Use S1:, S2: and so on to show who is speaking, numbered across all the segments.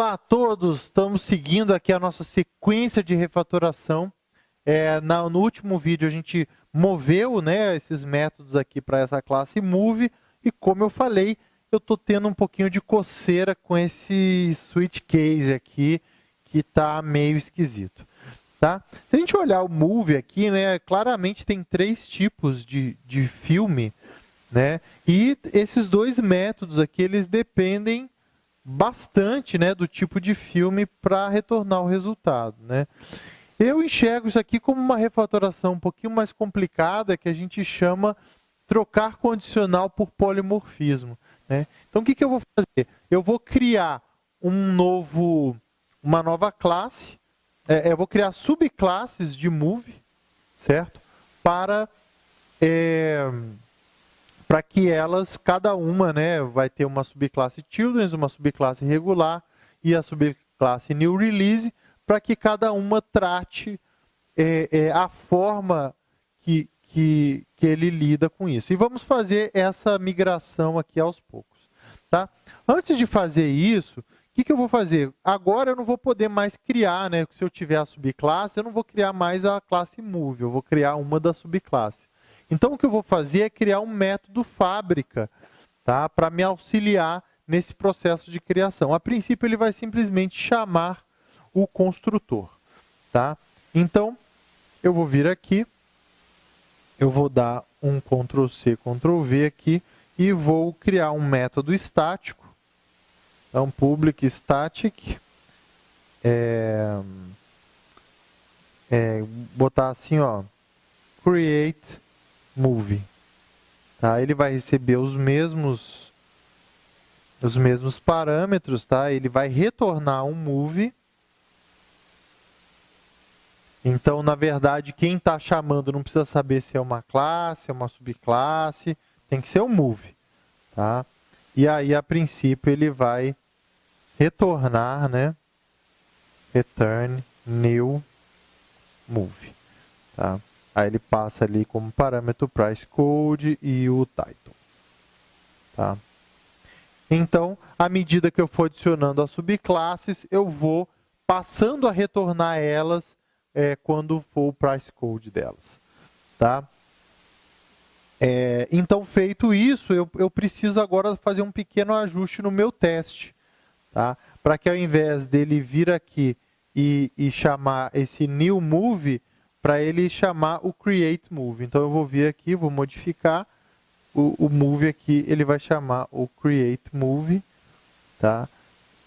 S1: Olá a todos, estamos seguindo aqui a nossa sequência de refatoração. É, na, no último vídeo a gente moveu né, esses métodos aqui para essa classe move e como eu falei, eu estou tendo um pouquinho de coceira com esse switch case aqui que está meio esquisito. Tá? Se a gente olhar o move aqui, né, claramente tem três tipos de, de filme né, e esses dois métodos aqui eles dependem bastante né, do tipo de filme para retornar o resultado. Né? Eu enxergo isso aqui como uma refatoração um pouquinho mais complicada, que a gente chama trocar condicional por polimorfismo. Né? Então, o que, que eu vou fazer? Eu vou criar um novo, uma nova classe, é, eu vou criar subclasses de move, certo? Para... É, para que elas, cada uma, né, vai ter uma subclasse children, uma subclasse regular e a subclasse new release, para que cada uma trate é, é, a forma que, que, que ele lida com isso. E vamos fazer essa migração aqui aos poucos. Tá? Antes de fazer isso, o que, que eu vou fazer? Agora eu não vou poder mais criar, né? se eu tiver a subclasse, eu não vou criar mais a classe move, eu vou criar uma da subclasse. Então, o que eu vou fazer é criar um método fábrica tá? para me auxiliar nesse processo de criação. A princípio, ele vai simplesmente chamar o construtor. Tá? Então, eu vou vir aqui, eu vou dar um Ctrl C, Ctrl V aqui e vou criar um método estático. Então, public static, é, é, botar assim, ó, create move. Tá? Ele vai receber os mesmos, os mesmos parâmetros, tá? ele vai retornar um move. Então, na verdade, quem está chamando não precisa saber se é uma classe, é uma subclasse, tem que ser um move. Tá? E aí, a princípio, ele vai retornar, né? Return new move. Tá? Aí ele passa ali como parâmetro price code e o title. Tá? Então, à medida que eu for adicionando as subclasses, eu vou passando a retornar elas é, quando for o price code delas. Tá? É, então, feito isso, eu, eu preciso agora fazer um pequeno ajuste no meu teste. Tá? Para que ao invés dele vir aqui e, e chamar esse new move, para ele chamar o create move. Então eu vou vir aqui, vou modificar o, o move aqui, ele vai chamar o create move, tá?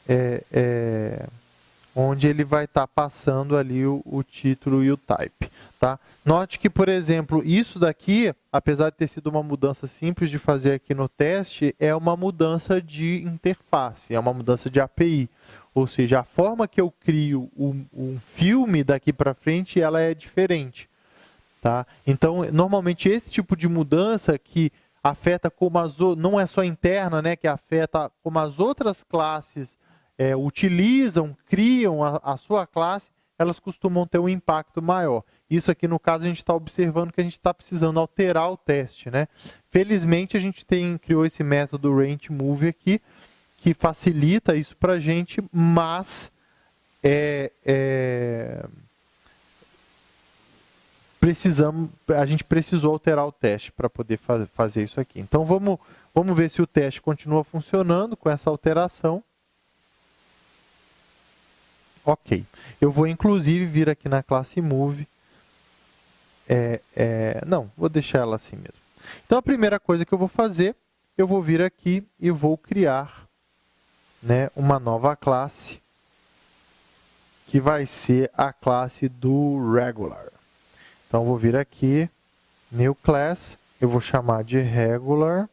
S1: É, é, onde ele vai estar tá passando ali o, o, título e o type. Tá? Note que, por exemplo, isso daqui, apesar de ter sido uma mudança simples de fazer aqui no teste, é uma mudança de interface, é uma mudança de API. Ou seja, a forma que eu crio um, um filme daqui para frente, ela é diferente. Tá? Então, normalmente esse tipo de mudança que afeta como as não é só interna, né, que afeta como as outras classes é, utilizam, criam a, a, sua classe, elas costumam ter um impacto maior. Isso aqui, no caso, a gente está observando que a gente está precisando alterar o teste. Né? Felizmente, a gente tem, criou esse método rangeMove aqui, que facilita isso para a gente, mas é, é, precisamos, a gente precisou alterar o teste para poder faz, fazer isso aqui. Então, vamos, vamos ver se o teste continua funcionando com essa alteração. Ok. Eu vou, inclusive, vir aqui na classe Move. É, é, não, vou deixar ela assim mesmo. Então, a primeira coisa que eu vou fazer, eu vou vir aqui e vou criar né, uma nova classe, que vai ser a classe do regular. Então, vou vir aqui, new class, eu vou chamar de regular.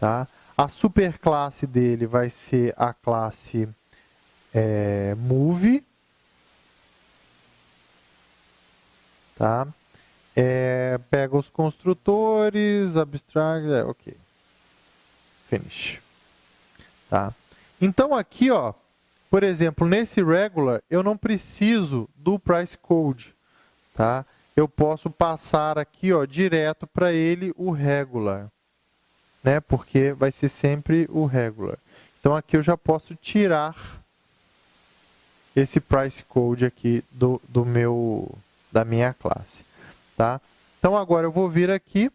S1: Tá? A superclasse dele vai ser a classe é, move, tá? É, pega os construtores, abstract, é, ok. Finish. Tá? Então aqui, ó, por exemplo, nesse regular, eu não preciso do price code, tá? Eu posso passar aqui, ó, direto para ele o regular, né? Porque vai ser sempre o regular. Então aqui eu já posso tirar esse price code aqui do, do meu, da minha classe. Tá? Então, agora eu vou vir aqui,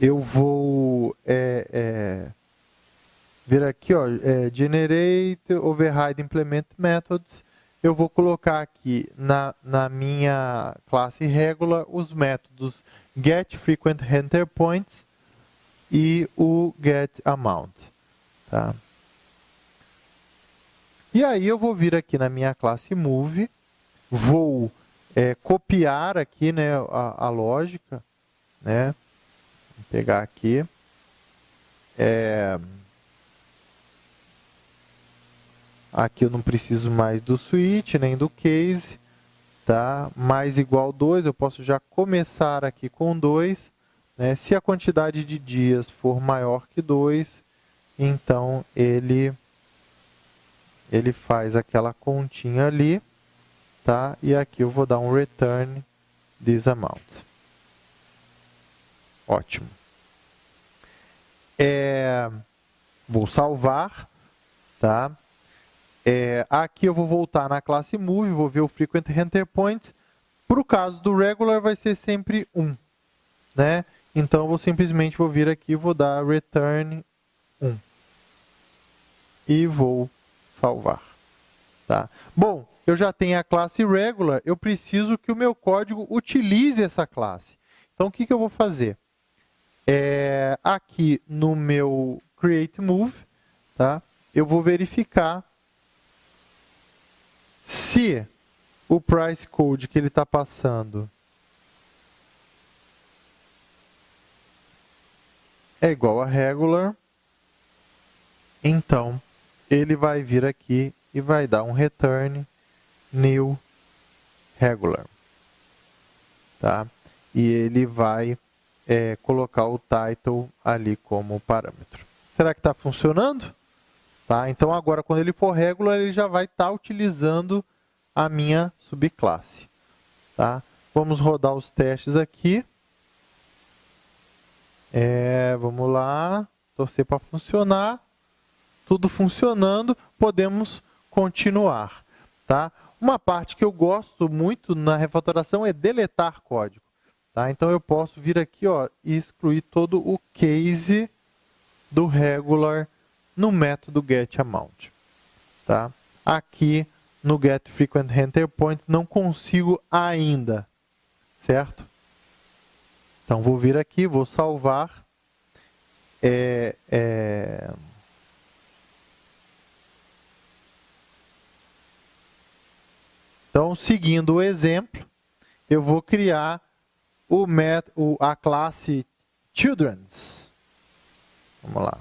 S1: eu vou é, é, vir aqui, ó, é, Generate Override Implement Methods, eu vou colocar aqui na, na minha classe regular os métodos getFrequentEnterPoints e o getAmount. Tá? E aí eu vou vir aqui na minha classe move, vou é, copiar aqui né, a, a lógica, né? Vou pegar aqui. É, aqui eu não preciso mais do switch, nem do case, tá? Mais igual 2, eu posso já começar aqui com 2. Né? Se a quantidade de dias for maior que 2, então ele ele faz aquela continha ali, tá? E aqui eu vou dar um return this amount. Ótimo. É, vou salvar, tá? É, aqui eu vou voltar na classe move, vou ver o frequent enter points. Para o caso do regular vai ser sempre 1, né? Então eu vou simplesmente vou vir aqui, vou dar return 1. E vou salvar. Tá? Bom, eu já tenho a classe regular, eu preciso que o meu código utilize essa classe. Então, o que, que eu vou fazer? É, aqui no meu create move, tá? eu vou verificar se o price code que ele está passando é igual a regular, então ele vai vir aqui e vai dar um return new regular. Tá? E ele vai é, colocar o title ali como parâmetro. Será que está funcionando? Tá? Então, agora, quando ele for regular, ele já vai estar tá utilizando a minha subclasse. Tá? Vamos rodar os testes aqui. É, vamos lá, torcer para funcionar tudo funcionando, podemos continuar. Tá? Uma parte que eu gosto muito na refatoração é deletar código. Tá? Então, eu posso vir aqui ó, e excluir todo o case do regular no método getAmount. Tá? Aqui no getFrequentEnterPoint não consigo ainda, certo? Então, vou vir aqui, vou salvar. É, é... Então, seguindo o exemplo, eu vou criar o a classe children's. Vamos lá.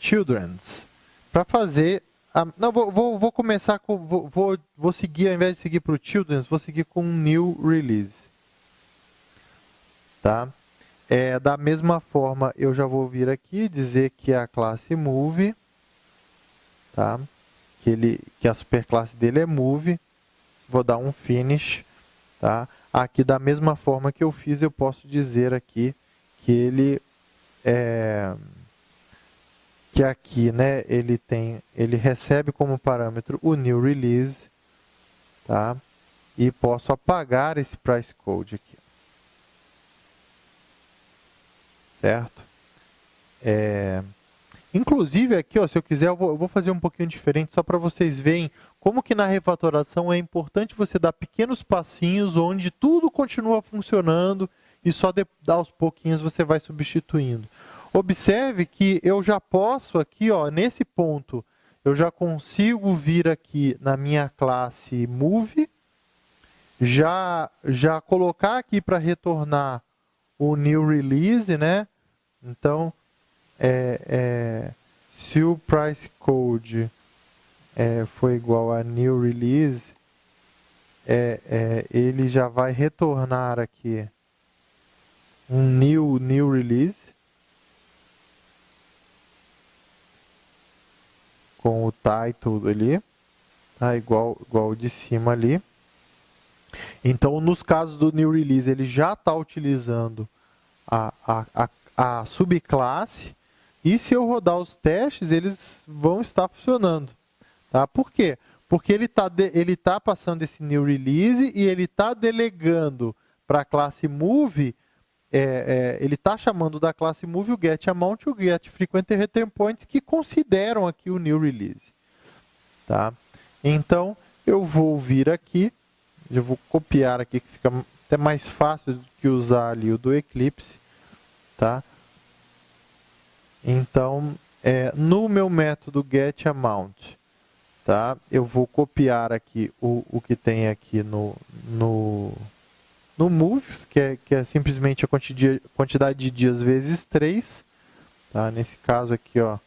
S1: Children's. Para fazer... A, não, vou, vou, vou começar com... Vou, vou, vou seguir, ao invés de seguir para o children's, vou seguir com new release. Tá? É, da mesma forma, eu já vou vir aqui dizer que a classe move, tá? que, ele, que a superclasse dele é move, vou dar um finish, tá? Aqui, da mesma forma que eu fiz, eu posso dizer aqui que ele é, que aqui, né, ele tem, ele recebe como parâmetro o new release, tá? E posso apagar esse price code aqui. Certo? É, Inclusive aqui, ó, se eu quiser, eu vou, fazer um pouquinho diferente, só para vocês verem como que na refatoração é importante você dar pequenos passinhos onde tudo continua funcionando e só de, aos pouquinhos você vai substituindo. Observe que eu já posso aqui, ó, nesse ponto, eu já consigo vir aqui na minha classe move, já, já colocar aqui para retornar o new release, né? Então, é, é, se o price code é, for igual a new release, é, é, ele já vai retornar aqui um new, new release com o title ali, tá? igual, igual de cima ali. Então, nos casos do new release, ele já está utilizando a, a, a, a subclasse e se eu rodar os testes, eles vão estar funcionando. Tá? Por quê? Porque ele está ele tá passando esse new release e ele está delegando para a classe move, é, é, ele está chamando da classe move o get amount e o get return points que consideram aqui o new release. Tá? Então, eu vou vir aqui, eu vou copiar aqui, que fica até mais fácil do que usar ali o do Eclipse. Tá? Então, é, no meu método getAmount, tá? eu vou copiar aqui o, o que tem aqui no, no, no move, que é, que é simplesmente a quantidade de dias vezes 3. Tá? Nesse caso aqui, ó,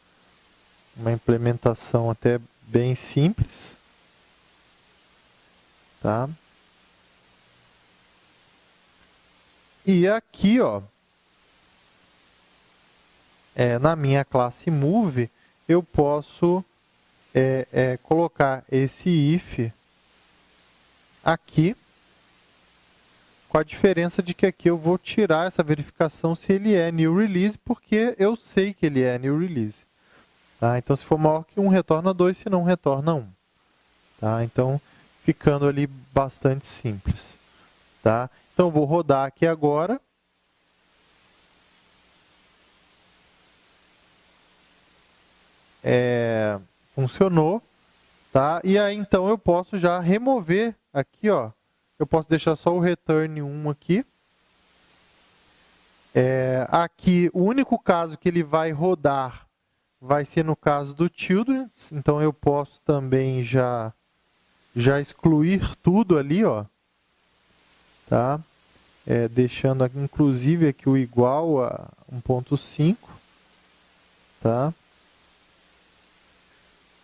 S1: uma implementação até bem simples. Tá? E aqui, ó, é, na minha classe move, eu posso é, é, colocar esse if aqui, com a diferença de que aqui eu vou tirar essa verificação se ele é new release, porque eu sei que ele é new release. Tá? Então, se for maior que 1, retorna 2, se não, retorna 1. Tá? Então, ficando ali bastante simples. Tá? Então, vou rodar aqui agora. É, funcionou, tá? E aí, então, eu posso já remover aqui, ó. Eu posso deixar só o return 1 aqui. É, aqui, o único caso que ele vai rodar vai ser no caso do children. Então, eu posso também já, já excluir tudo ali, ó. Tá? É, deixando, inclusive, aqui o igual a 1.5. Tá?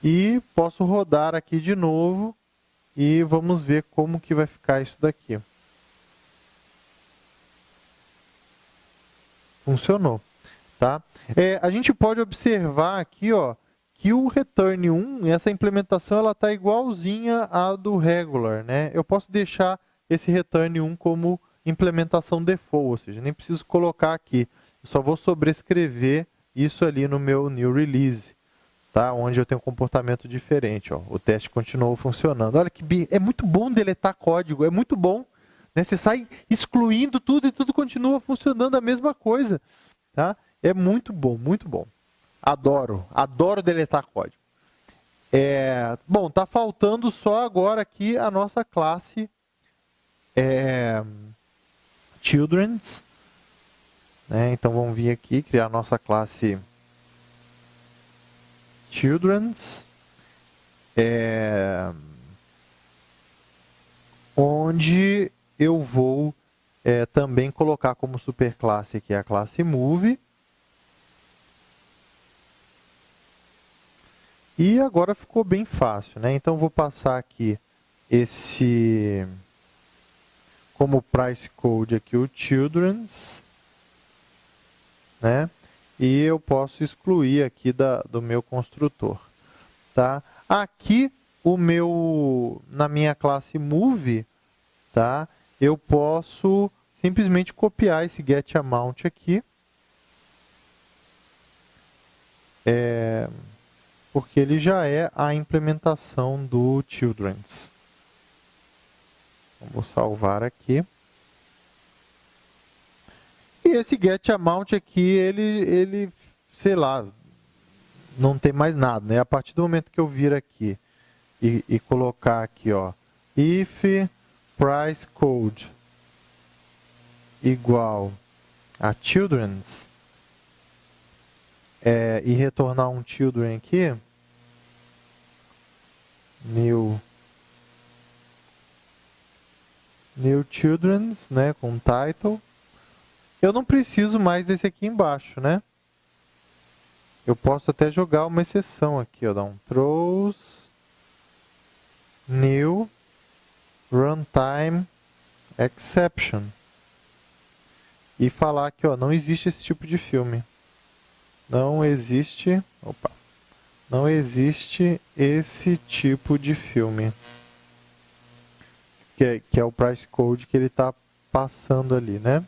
S1: E posso rodar aqui de novo e vamos ver como que vai ficar isso daqui. Funcionou. Tá? É, a gente pode observar aqui ó, que o return 1, essa implementação está igualzinha à do regular. Né? Eu posso deixar esse return 1 como implementação default, ou seja, nem preciso colocar aqui. Eu só vou sobrescrever isso ali no meu new release tá? onde eu tenho um comportamento diferente. Ó. O teste continuou funcionando. Olha que é muito bom deletar código, é muito bom. Né? Você sai excluindo tudo e tudo continua funcionando a mesma coisa. Tá? É muito bom, muito bom. Adoro, adoro deletar código. É, bom, está faltando só agora aqui a nossa classe é, Children's. Né? Então vamos vir aqui, criar a nossa classe Children's, é, onde eu vou é, também colocar como superclasse aqui a classe Move. E agora ficou bem fácil, né? Então, vou passar aqui esse, como price code aqui, o children's, né? E eu posso excluir aqui da, do meu construtor. Tá? Aqui, o meu, na minha classe move, tá? eu posso simplesmente copiar esse getAmount aqui, é, porque ele já é a implementação do children's. Vamos salvar aqui. E esse get amount aqui, ele, ele, sei lá, não tem mais nada, né? A partir do momento que eu vir aqui e, e colocar aqui, ó, if price code igual a children's é, e retornar um children aqui, new new children's, né, com title eu não preciso mais desse aqui embaixo, né? Eu posso até jogar uma exceção aqui, ó, dar um throws new runtime exception e falar que ó, não existe esse tipo de filme. Não existe, opa, não existe esse tipo de filme. Que é, que é o price code que ele está passando ali, né?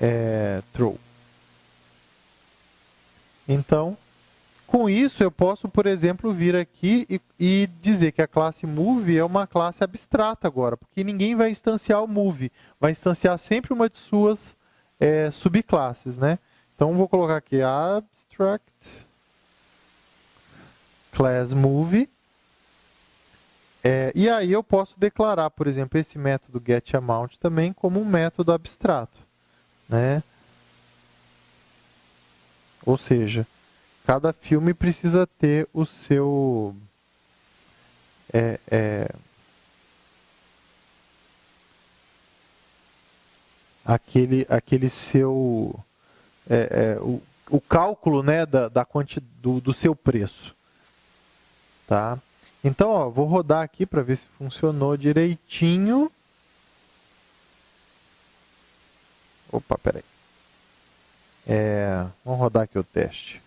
S1: É, true. Então, com isso, eu posso, por exemplo, vir aqui e, e, dizer que a classe move é uma classe abstrata agora, porque ninguém vai instanciar o move, vai instanciar sempre uma de suas é, subclasses, né? Então, vou colocar aqui abstract class move. É, e aí eu posso declarar, por exemplo, esse método getAmount também como um método abstrato. Né? Ou seja, cada filme precisa ter o seu... É, é, aquele, aquele seu... É, é, o, o cálculo né, da, da quanti, do, do seu preço. Tá? Então, ó, vou rodar aqui para ver se funcionou direitinho. Opa, peraí. É, vamos rodar aqui o teste.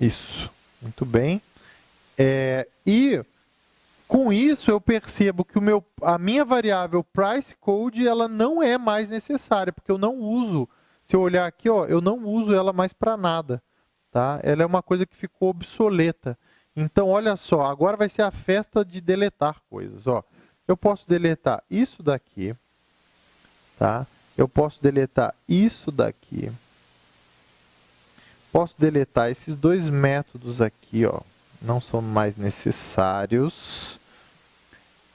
S1: Isso, muito bem. É, e com isso eu percebo que o meu, a minha variável price code ela não é mais necessária, porque eu não uso, se eu olhar aqui, ó, eu não uso ela mais para nada. Tá? Ela é uma coisa que ficou obsoleta. Então, olha só, agora vai ser a festa de deletar coisas. Ó, eu posso deletar isso daqui, tá? Eu posso deletar isso daqui. Posso deletar esses dois métodos aqui, ó, não são mais necessários.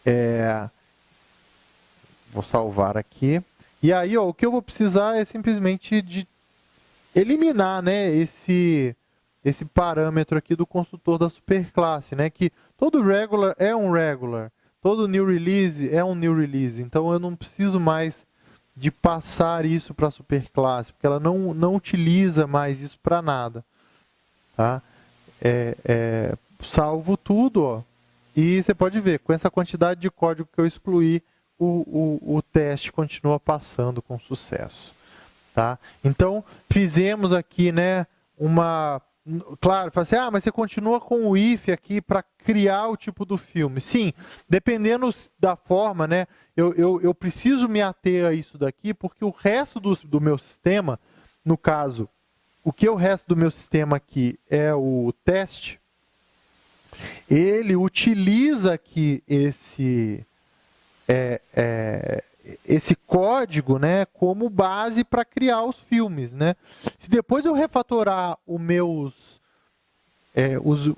S1: É, vou salvar aqui. E aí, ó, o que eu vou precisar é simplesmente de eliminar, né, esse esse parâmetro aqui do construtor da superclasse, né? Que todo regular é um regular, todo new release é um new release. Então eu não preciso mais de passar isso para a superclasse, porque ela não, não utiliza mais isso para nada. Tá? É, é, salvo tudo, ó, e você pode ver, com essa quantidade de código que eu excluí, o, o, o teste continua passando com sucesso. Tá? Então, fizemos aqui né, uma Claro, assim, ah, mas você continua com o if aqui para criar o tipo do filme. Sim, dependendo da forma, né, eu, eu, eu preciso me ater a isso daqui, porque o resto do, do meu sistema, no caso, o que é o resto do meu sistema aqui é o teste, ele utiliza aqui esse, é, é, esse código né, como base para criar os filmes. Né? Se depois eu refatorar o meus, é, os,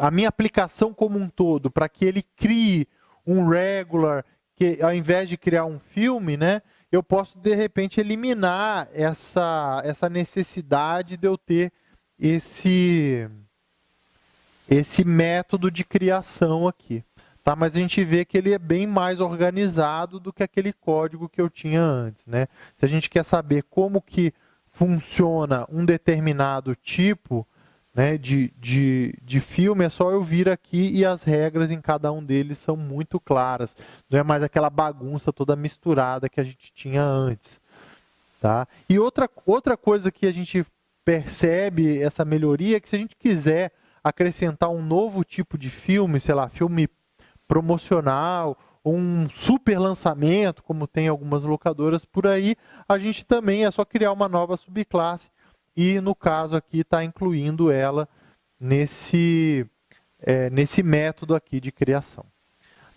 S1: a minha aplicação como um todo para que ele crie um regular, que ao invés de criar um filme, né, eu posso de repente eliminar essa, essa necessidade de eu ter esse, esse método de criação aqui. Tá? Mas a gente vê que ele é bem mais organizado do que aquele código que eu tinha antes. Né? Se a gente quer saber como que funciona um determinado tipo né, de, de, de filme, é só eu vir aqui e as regras em cada um deles são muito claras. Não é mais aquela bagunça toda misturada que a gente tinha antes. Tá? E outra, outra coisa que a gente percebe essa melhoria é que se a gente quiser acrescentar um novo tipo de filme, sei lá, filme promocional, um super lançamento, como tem algumas locadoras por aí, a gente também é só criar uma nova subclasse e, no caso aqui, está incluindo ela nesse, é, nesse método aqui de criação.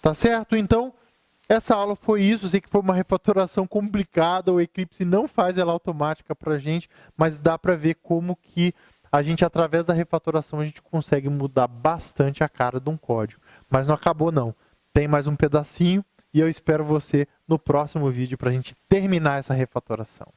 S1: Tá certo? Então, essa aula foi isso. sei que foi uma refatoração complicada, o Eclipse não faz ela automática para a gente, mas dá para ver como que a gente, através da refatoração, a gente consegue mudar bastante a cara de um código. Mas não acabou não. Tem mais um pedacinho e eu espero você no próximo vídeo para a gente terminar essa refatoração.